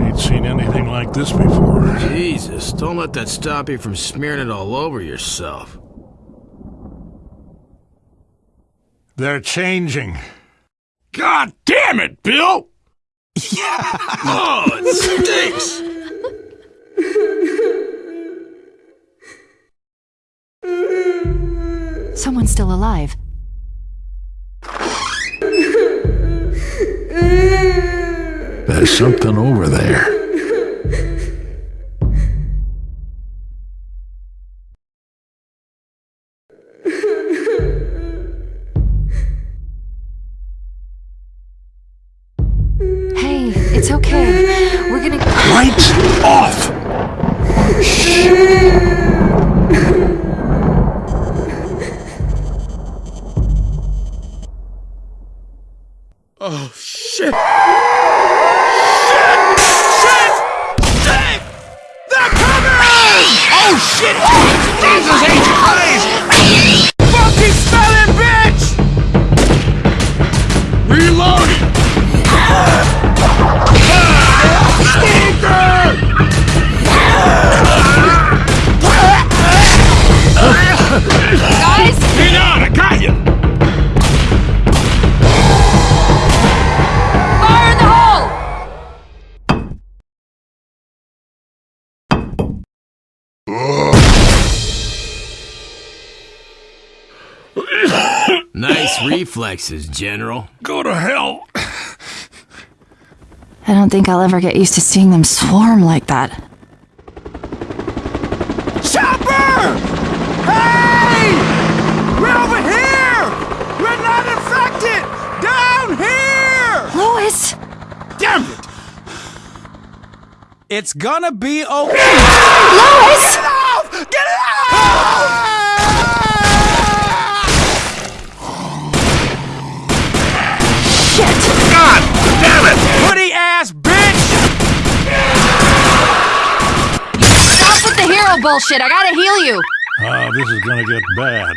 Ain't seen anything like this before. Jesus, don't let that stop you from smearing it all over yourself. They're changing. God damn it, Bill! Yeah. oh, it stinks! Someone's still alive. There's something over there. Hey, it's okay. We're gonna. Lights off! Oh, shit! Shit! Shit! Nice reflexes, General. Go to hell! I don't think I'll ever get used to seeing them swarm like that. Chopper! Hey! We're over here! We're not infected! Down here! Louis! Damn it! It's gonna be okay. Louis! Bullshit! I gotta heal you! Oh, this is gonna get bad.